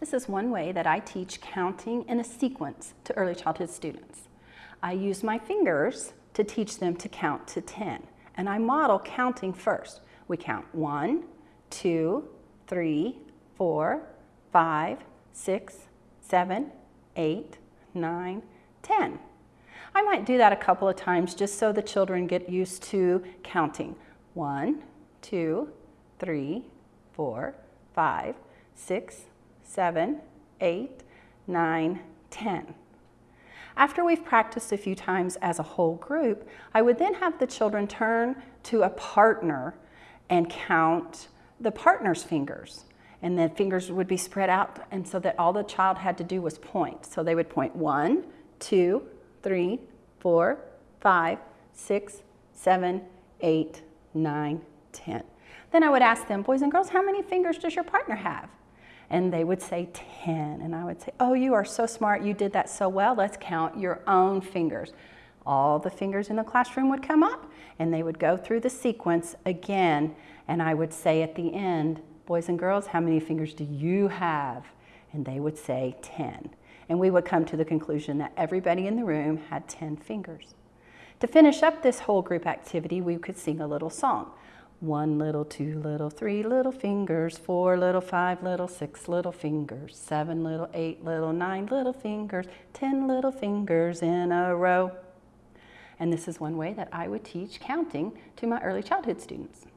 This is one way that I teach counting in a sequence to early childhood students. I use my fingers to teach them to count to 10, and I model counting first. We count one, two, three, four, five, six, seven, eight, nine, ten. I might do that a couple of times just so the children get used to counting. One, two, three, four, five, six, seven, eight, nine, ten. After we've practiced a few times as a whole group, I would then have the children turn to a partner and count the partner's fingers. And the fingers would be spread out and so that all the child had to do was point. So they would point one, two, three, four, five, six, seven, eight, nine, ten. Then I would ask them, boys and girls, how many fingers does your partner have? And they would say 10. And I would say, oh, you are so smart. You did that so well. Let's count your own fingers. All the fingers in the classroom would come up and they would go through the sequence again. And I would say at the end, boys and girls, how many fingers do you have? And they would say 10. And we would come to the conclusion that everybody in the room had 10 fingers. To finish up this whole group activity, we could sing a little song. One little, two little, three little fingers, four little, five little, six little fingers, seven little, eight little, nine little fingers, ten little fingers in a row. And this is one way that I would teach counting to my early childhood students.